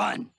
run.